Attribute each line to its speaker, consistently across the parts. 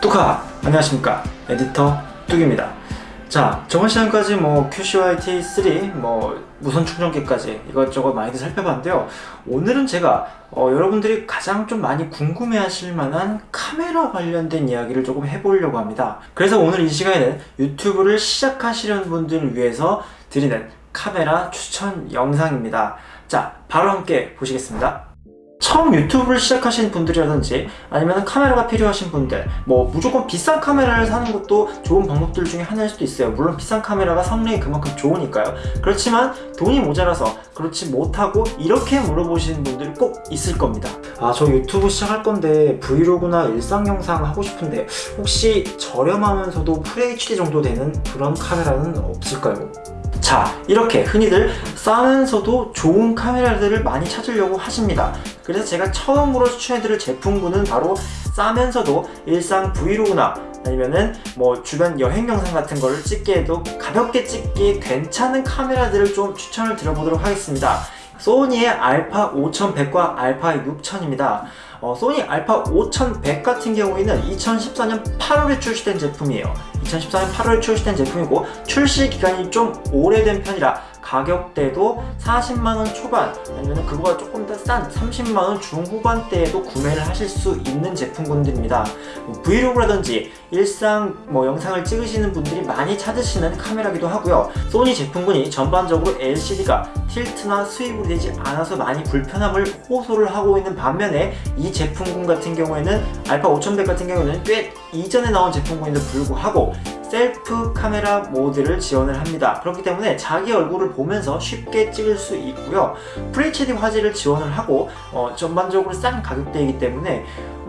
Speaker 1: 뚜카 안녕하십니까? 에디터 뚝입니다. 자 저번 시간까지 뭐 QCYT3 뭐 무선 충전기까지 이것저것 많이들 살펴봤는데요. 오늘은 제가 어, 여러분들이 가장 좀 많이 궁금해 하실 만한 카메라 관련된 이야기를 조금 해보려고 합니다. 그래서 오늘 이 시간에는 유튜브를 시작하시려는 분들을 위해서 드리는 카메라 추천 영상입니다. 자 바로 함께 보시겠습니다 처음 유튜브를 시작하신 분들이라든지 아니면 카메라가 필요하신 분들 뭐 무조건 비싼 카메라를 사는 것도 좋은 방법들 중에 하나일 수도 있어요. 물론 비싼 카메라가 성능이 그만큼 좋으니까요. 그렇지만 돈이 모자라서 그렇지 못하고 이렇게 물어보시는 분들이 꼭 있을 겁니다. 아 저 유튜브 시작할 건데 브이로그나 일상 영상 하고 싶은데 혹시 저렴하면서도 FHD 정도 되는 그런 카메라는 없을까요? 자 이렇게 흔히들 싸면서도 좋은 카메라들을 많이 찾으려고 하십니다 그래서 제가 처음으로 추천해드릴 제품군은 바로 싸면서도 일상 브이로그나 아니면은 뭐 주변 여행 영상 같은 거를 찍기에도 가볍게 찍기에 괜찮은 카메라들을 좀 추천을 드려보도록 하겠습니다. 소니의 알파 5100과 알파 6000입니다. 어, 소니 알파 5100 같은 경우에는 2014년 8월에 출시된 제품이에요. 2014년 8월에 출시된 제품이고 출시 기간이 좀 오래된 편이라 가격대도 40만원 초반 아니면 그거가 조금 더 싼 30만원 중후반대에도 구매를 하실 수 있는 제품군들입니다. 뭐 브이로그라든지 일상 뭐 영상을 찍으시는 분들이 많이 찾으시는 카메라기도 하고요. 소니 제품군이 전반적으로 LCD가 틸트나 스윕이 되지 않아서 많이 불편함을 호소를 하고 있는 반면에 이 제품군 같은 경우에는 알파 5100 같은 경우에는 꽤 이전에 나온 제품군인데도 불구하고 셀프 카메라 모드를 지원을 합니다. 그렇기 때문에 자기 얼굴을 보면서 쉽게 찍을 수 있고요. FHD 화질을 지원을 하고 어, 전반적으로 싼 가격대이기 때문에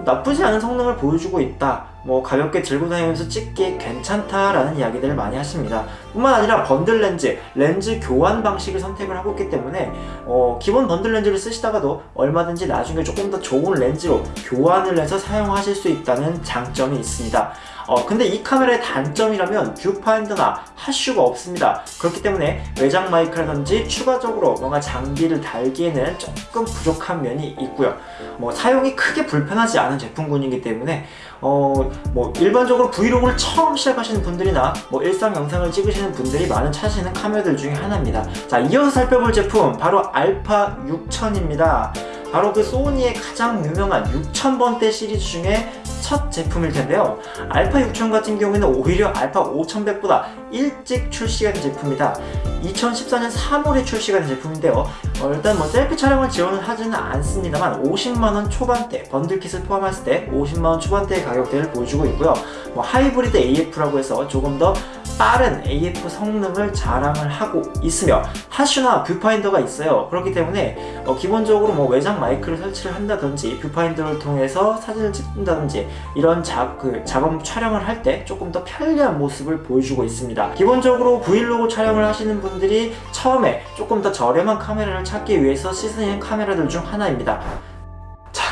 Speaker 1: 나쁘지 않은 성능을 보여주고 있다 뭐 가볍게 들고 다니면서 찍기 괜찮다라는 이야기들을 많이 하십니다. 뿐만 아니라 번들 렌즈, 렌즈 교환 방식을 선택을 하고 있기 때문에 어, 기본 번들 렌즈를 쓰시다가도 얼마든지 나중에 조금 더 좋은 렌즈로 교환을 해서 사용하실 수 있다는 장점이 있습니다. 어, 근데 이 카메라의 단점이라면 뷰파인더나 hot shoe가 없습니다. 그렇기 때문에 외장 마이크라든지 추가적으로 뭔가 장비를 달기에는 조금 부족한 면이 있고요. 뭐 사용이 크게 불편하지 않은 제품군이기 때문에 어, 뭐 일반적으로 브이로그를 처음 시작하시는 분들이나 뭐 일상 영상을 찍으시는 분들이 많은 찾으시는 카메라들 중에 하나입니다. 자 이어서 살펴볼 제품 바로 알파 6000입니다. 바로 그 소니의 가장 유명한 6000번대 시리즈 중에 첫 제품일 텐데요. 알파 6000 같은 경우에는 오히려 알파 5100보다 일찍 출시가 된 제품이다. 2014년 3월에 출시가 된 제품인데요. 어, 일단 뭐 selfie 촬영을 지원을 하지는 않습니다만 50만원 초반대 bundle kit을 포함했을 때 50만원 초반대의 가격대를 보여주고 있고요. 뭐 하이브리드 AF라고 해서 조금 더 빠른 AF 성능을 자랑을 하고 있으며 hot shoe나 뷰파인더가 있어요. 그렇기 때문에 어, 기본적으로 뭐 외장 마이크를 설치를 한다든지 뷰파인더를 통해서 사진을 찍는다든지 이런 자, 그 작업 촬영을 할 때 조금 더 편리한 모습을 보여주고 있습니다. 기본적으로 브이로그 촬영을 하시는 분들이 처음에 조금 더 저렴한 카메라를 찾기 위해서 시스템 카메라들 중 하나입니다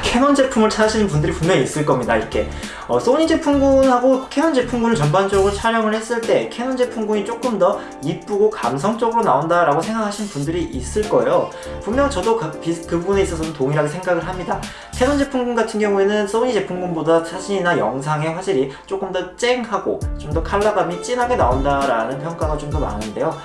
Speaker 1: 캐논 제품을 찾으시는 분들이 분명히 있을 겁니다 이렇게. 어, 소니 제품군하고 캐논 제품군을 전반적으로 촬영을 했을 때 캐논 제품군이 조금 더 이쁘고 감성적으로 나온다 라고 생각하시는 분들이 있을 거예요. 분명 저도 그, 그 부분에 있어서는 동일하게 생각을 합니다. 캐논 제품군 같은 경우에는 소니 제품군보다 사진이나 영상의 화질이 조금 더 쨍하고 좀 더 컬러감이 진하게 나온다라는 평가가 좀 더 많은데요.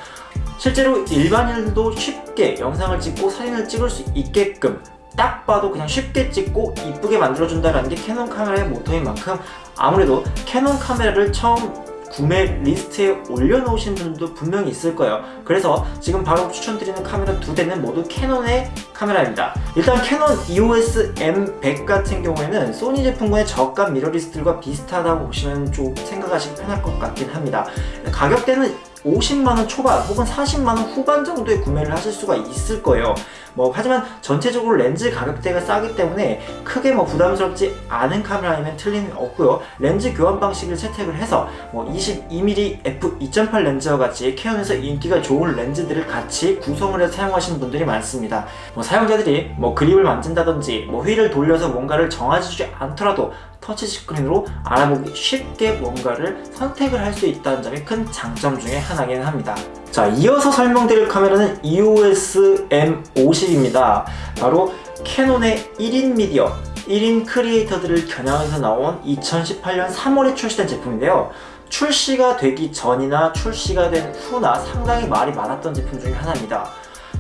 Speaker 1: 실제로 일반인들도 쉽게 영상을 찍고 사진을 찍을 수 있게끔 딱 봐도 그냥 쉽게 찍고 이쁘게 만들어준다는 게 캐논 카메라의 모토인 만큼 아무래도 캐논 카메라를 처음 구매 리스트에 올려놓으신 분들도 분명히 있을 거예요. 그래서 지금 바로 추천드리는 카메라 두 대는 모두 캐논의 카메라입니다. 일단 캐논 EOS M100 같은 경우에는 소니 제품군의 저가 미러리스들과 비슷하다고 보시면 좀 생각하시기 편할 것 같긴 합니다. 가격대는 50만원 초반 혹은 40만원 후반 정도에 구매를 하실 수가 있을 거예요. 뭐 하지만 전체적으로 렌즈 가격대가 싸기 때문에 크게 뭐 부담스럽지 않은 카메라이면 틀림이 없고요. 렌즈 교환 방식을 채택을 해서 뭐 22mm f2.8 렌즈와 같이 캐논에서 인기가 좋은 렌즈들을 같이 구성을 해서 사용하시는 분들이 많습니다. 뭐 사용자들이 뭐 그립을 만진다든지 뭐 휠을 돌려서 뭔가를 정해주지 않더라도 터치 스크린으로 알아보기 쉽게 뭔가를 선택을 할 수 있다는 점이 큰 장점 중에 하나긴 합니다 자 이어서 설명드릴 카메라는 EOS M50입니다 바로 캐논의 1인 미디어 1인 creator들을 겨냥해서 나온 2018년 3월에 출시된 제품인데요. 출시가 되기 전이나 출시가 된 후나 상당히 말이 많았던 제품 중에 하나입니다.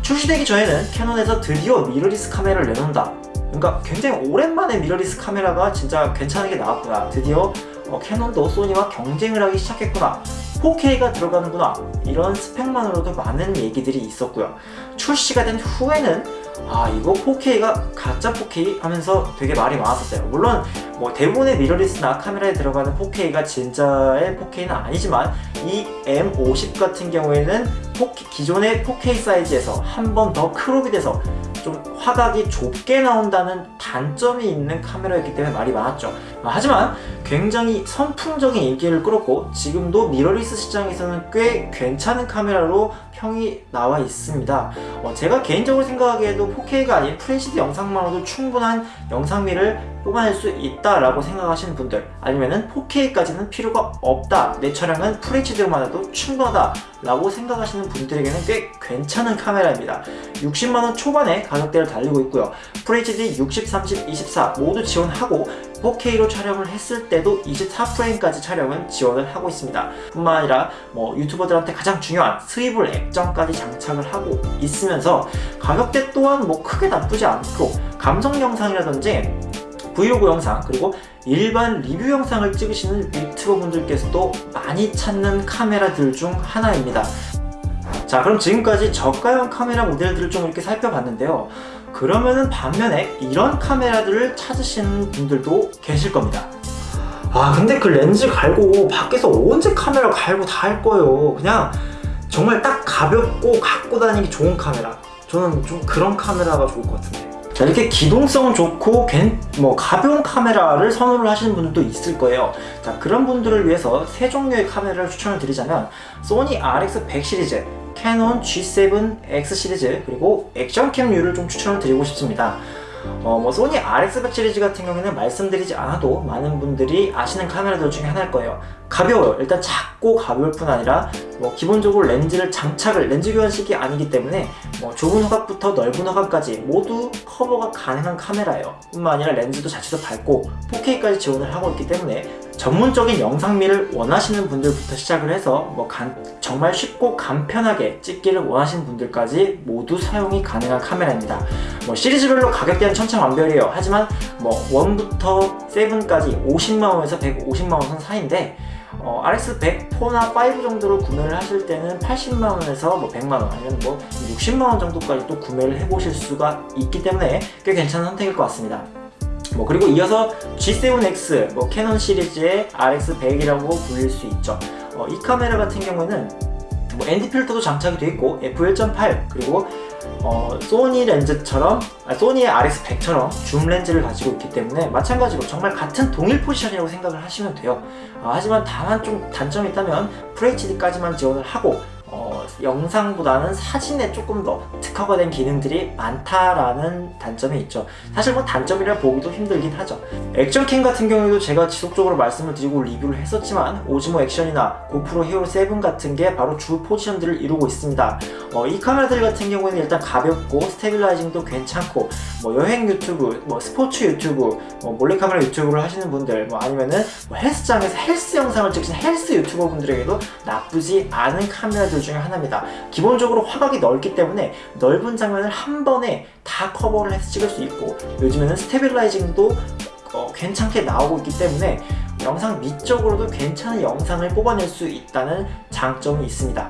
Speaker 1: 출시되기 전에는 캐논에서 드디어 미러리스 카메라를 내놓는다. 그러니까 굉장히 오랜만에 미러리스 카메라가 진짜 괜찮은 게 나왔구나. 드디어 어, 캐논도 소니와 경쟁을 하기 시작했구나. 4K가 들어가는구나. 이런 스펙만으로도 많은 얘기들이 있었고요. 출시가 된 후에는 아 이거 4K가 가짜 4K 하면서 되게 말이 많았었어요. 물론 뭐 대부분의 mirrorless나 카메라에 들어가는 4K가 진짜의 4K는 아니지만 이 M50 같은 경우에는 4K, 기존의 4K 사이즈에서 한 번 더 crop이 돼서 좀 화각이 좁게 나온다는 단점이 있는 카메라였기 때문에 말이 많았죠. 아, 하지만 굉장히 선풍적인 인기를 끌었고 지금도 미러리스 시장에서는 꽤 괜찮은 카메라로 평이 나와 있습니다. 어, 제가 개인적으로 생각하기에도 4K가 아닌 FHD 영상만으로도 충분한 영상미를 뽑아낼 수 있다 라고 생각하시는 분들 아니면은 4K까지는 필요가 없다. 내 차량은 FHD로만 해도 충분하다 라고 생각하시는 분들에게는 꽤 괜찮은 카메라입니다. 60만원 초반에 가격대를 달리고 있고요. FHD 60, 30, 24 모두 지원하고 4K로 촬영을 했을 때도 24프레임까지 촬영은 지원을 하고 있습니다. 뿐만 아니라 뭐 유튜버들한테 가장 중요한 스위블 액정까지 장착을 하고 있으면서 가격대 또한 뭐 크게 나쁘지 않고 감성 영상이라든지 브이로그 영상 그리고 일반 리뷰 영상을 찍으시는 유튜버 분들께서도 많이 찾는 카메라들 중 하나입니다. 자 그럼 지금까지 저가형 카메라 모델들을 좀 이렇게 살펴봤는데요 그러면은 반면에 이런 카메라들을 찾으시는 분들도 계실 겁니다. 아 근데 그 렌즈 갈고 밖에서 언제 카메라 갈고 다 할 거예요. 그냥 정말 딱 가볍고 갖고 다니기 좋은 카메라. 저는 좀 그런 카메라가 좋을 것 같은데. 자 이렇게 기동성은 좋고 뭐 가벼운 카메라를 선호를 하시는 분들도 있을 거예요. 자 그런 분들을 위해서 세 종류의 카메라를 추천을 드리자면 소니 RX100 시리즈 캐논 G7X 시리즈 그리고 action cam류를 좀 추천을 드리고 싶습니다. 어, 뭐 소니 RX100 시리즈 같은 경우에는 말씀드리지 않아도 많은 분들이 아시는 카메라들 중에 하나일 거예요. 가벼워요. 일단 작고 가벼울 뿐 아니라 뭐 기본적으로 렌즈를 장착을 렌즈 교환식이 아니기 때문에 뭐 좁은 화각부터 넓은 화각까지 모두 커버가 가능한 카메라예요. 뿐만 아니라 렌즈도 자체도 밝고 4K까지 지원을 하고 있기 때문에 전문적인 영상미를 원하시는 분들부터 시작을 해서 뭐 간, 정말 쉽고 간편하게 찍기를 원하시는 분들까지 모두 사용이 가능한 카메라입니다. 뭐 시리즈별로 가격대는 천차만별이에요. 하지만 뭐 1부터 7까지 50만원에서 150만원 선 사이인데 어, RX100 4나 5 정도로 구매를 하실 때는 80만원에서 뭐 100만원 아니면 뭐 60만원 정도까지 또 구매를 해보실 수가 있기 때문에 꽤 괜찮은 선택일 것 같습니다 뭐 그리고 이어서 G7X 뭐 캐논 시리즈의 RX100이라고 불릴 수 있죠. 어, 이 카메라 같은 경우에는 뭐 ND 필터도 장착이 되어 있고 f1.8 그리고 어, 소니 렌즈처럼 아, 소니의 RX100처럼 줌 렌즈를 가지고 있기 때문에 마찬가지로 정말 같은 동일 포지션이라고 생각을 하시면 돼요. 아, 하지만 다만 좀 단점이 있다면 FHD까지만 지원을 하고 어, 영상보다는 사진에 조금 더 특화가 된 기능들이 많다라는 단점이 있죠. 사실 뭐 단점이라 보기도 힘들긴 하죠. 액션캠 같은 경우에도 제가 지속적으로 말씀을 드리고 리뷰를 했었지만 오즈모 액션이나 고프로 히어로 7 같은 게 바로 주 포지션들을 이루고 있습니다. 어, 이 카메라들 같은 경우에는 일단 가볍고 stabilizing도 괜찮고 뭐 여행 유튜브, 뭐 스포츠 유튜브, 뭐 몰래카메라 유튜브를 하시는 분들 뭐 아니면은 뭐 헬스장에서 헬스 영상을 찍으신 헬스 유튜버 분들에게도 나쁘지 않은 카메라들 중에 하나입니다 기본적으로 화각이 넓기 때문에 넓은 장면을 한 번에 다 커버를 해서 찍을 수 있고 요즘에는 stabilizing도 어, 괜찮게 나오고 있기 때문에 영상 미적으로도 괜찮은 영상을 뽑아낼 수 있다는 장점이 있습니다.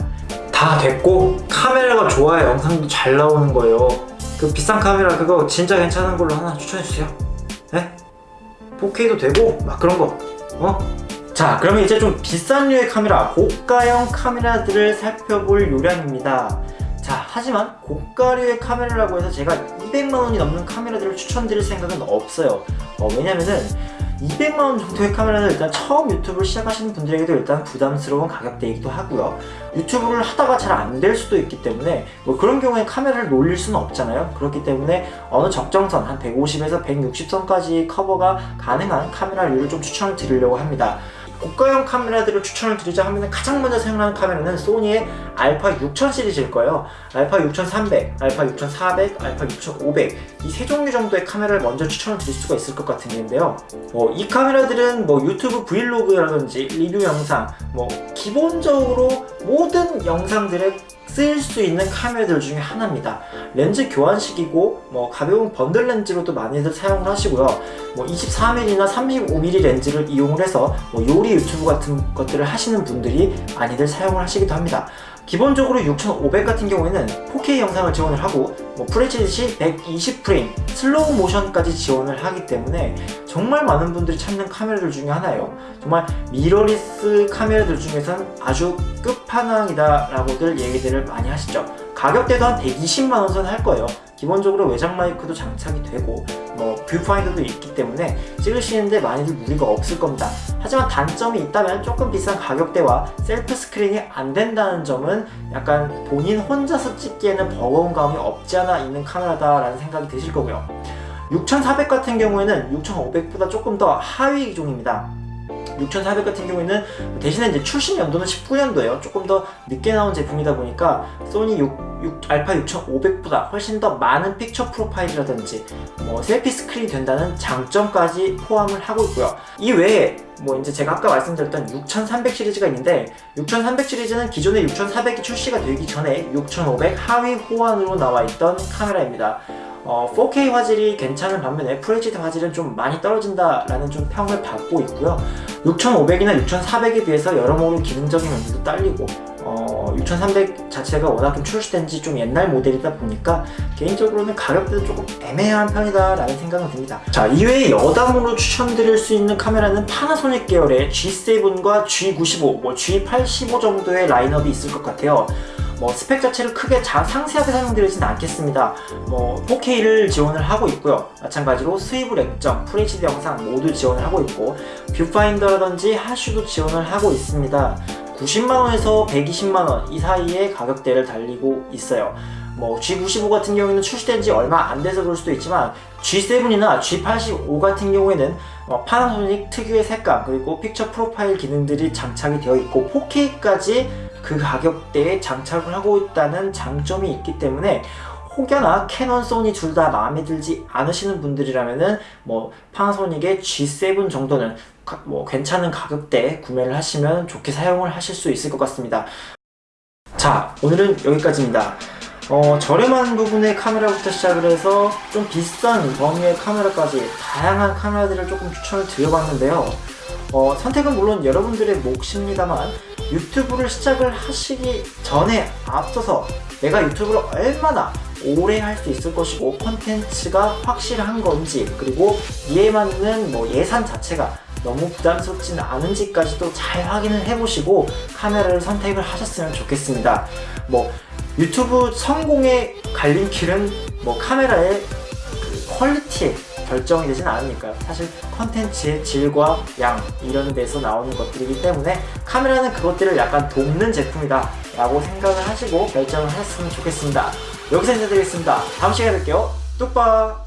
Speaker 1: 다 됐고 카메라가 좋아야 영상도 잘 나오는 거예요. 그 비싼 카메라 그거 진짜 괜찮은 걸로 하나 추천해주세요. 네? 4K도 되고 막 그런 거. 어? 자 그러면 이제 좀 비싼 류의 카메라 고가형 카메라들을 살펴볼 요량입니다. 자 하지만 고가류의 카메라라고 해서 제가 200만원이 넘는 카메라들을 추천드릴 생각은 없어요. 어, 왜냐면은 200만원 정도의 카메라는 일단 처음 유튜브를 시작하시는 분들에게도 일단 부담스러운 가격대이기도 하고요. 유튜브를 하다가 잘 안 될 수도 있기 때문에 뭐 그런 경우에 카메라를 놀릴 수는 없잖아요. 그렇기 때문에 어느 적정선 한 150에서 160선까지 커버가 가능한 카메라류를 좀 추천을 드리려고 합니다 고가형 카메라들을 추천을 드리자 하면 가장 먼저 사용하는 카메라는 소니의 알파 6000 시리즈일 거예요. 알파 6300, 알파 6400, 알파 6500 이 세 종류 정도의 카메라를 먼저 추천을 드릴 수가 있을 것 같은 데인데요. 어, 이 카메라들은 뭐 유튜브 vlog라든지 리뷰 영상, 뭐 기본적으로 모든 영상들에 쓸수 있는 카메라들 중에 하나입니다. 렌즈 교환식이고 뭐 가벼운 번들 렌즈로도 많이들 사용을 하시고요. 뭐 24mm나 35mm 렌즈를 이용을 해서 뭐 요리 유튜브 같은 것들을 하시는 분들이 많이들 사용을 하시기도 합니다. 기본적으로 6500 같은 경우에는 4K 영상을 지원을 하고 뭐 FHD 120프레임, 슬로우 모션까지 지원을 하기 때문에 정말 많은 분들이 찾는 카메라들 중에 하나예요. 정말 미러리스 카메라들 중에선 아주 끝판왕이다 라고들 얘기들을 많이 하시죠. 가격대도 한 120만원 선 할 거예요. 기본적으로 외장 마이크도 장착이 되고 뭐 뷰파인더도 있기 때문에 찍으시는데 많이들 무리가 없을 겁니다. 하지만 단점이 있다면 조금 비싼 가격대와 selfie 스크린이 안 된다는 점은 약간 본인 혼자서 찍기에는 버거운 감이 없지 않아 있는 카메라다라는 생각이 드실 거고요. 6400 같은 경우에는 6500보다 조금 더 하위 기종입니다. 6400 같은 경우에는 대신에 이제 출시 연도는 19년도예요. 조금 더 늦게 나온 제품이다 보니까 소니 6, 6, 알파 6500보다 훨씬 더 많은 picture profile이라든지 뭐 selfie 스크린이 된다는 장점까지 포함을 하고 있고요. 이 외에 뭐 이제 제가 아까 말씀드렸던 6300 시리즈가 있는데 6300 시리즈는 기존의 6400이 출시가 되기 전에 6500 하위 호환으로 나와 있던 카메라입니다. 어, 4K 화질이 괜찮은 반면에 FHD 화질은 좀 많이 떨어진다라는 좀 평을 받고 있고요. 6500이나 6400에 비해서 여러모로 기능적인 면도 딸리고 어, 6300 자체가 워낙 좀 출시된 지 좀 옛날 모델이다 보니까 개인적으로는 가격대도 조금 애매한 편이다 라는 생각은 듭니다 자 이외에 여담으로 추천드릴 수 있는 카메라는 파나소닉 계열의 G7과 G95, 뭐 G85 정도의 라인업이 있을 것 같아요 뭐 스펙 자체를 크게 자, 상세하게 설명드리진 않겠습니다. 뭐 4K를 지원을 하고 있고요. 마찬가지로 swivel 액정, FHD 영상 모두 지원을 하고 있고 뷰파인더라든지 hot shoe도 지원을 하고 있습니다. 90만원에서 120만원 이 사이의 가격대를 달리고 있어요. 뭐 G95 같은 경우에는 출시된 지 얼마 안 돼서 그럴 수도 있지만 G7이나 G85 같은 경우에는 어, 파나소닉 특유의 색감 그리고 picture profile 기능들이 장착이 되어 있고 4K까지 그 가격대에 장착을 하고 있다는 장점이 있기 때문에 혹여나 캐논, 소니 둘 다 마음에 들지 않으시는 분들이라면은 뭐 파나소닉의 G7 정도는 가, 뭐 괜찮은 가격대에 구매를 하시면 좋게 사용을 하실 수 있을 것 같습니다. 자, 오늘은 여기까지입니다. 어, 저렴한 부분의 카메라부터 시작을 해서 좀 비싼 범위의 카메라까지 다양한 카메라들을 조금 추천을 드려봤는데요. 어, 선택은 물론 여러분들의 몫입니다만 유튜브를 시작을 하시기 전에 앞서서 내가 유튜브를 얼마나 오래 할 수 있을 것이고 컨텐츠가 확실한 건지 그리고 이에 맞는 뭐 예산 자체가 너무 부담스럽진 않은지까지도 잘 확인을 해보시고 카메라를 선택을 하셨으면 좋겠습니다. 뭐 유튜브 성공의 갈림길은 뭐 카메라의 그 퀄리티에 결정이 되진 않으니까요. 사실 컨텐츠의 질과 양 이런 데서 나오는 것들이기 때문에 카메라는 그것들을 약간 돕는 제품이다 라고 생각을 하시고 결정을 하셨으면 좋겠습니다. 여기서 인사드리겠습니다. 다음 시간에 뵐게요. 뚝박!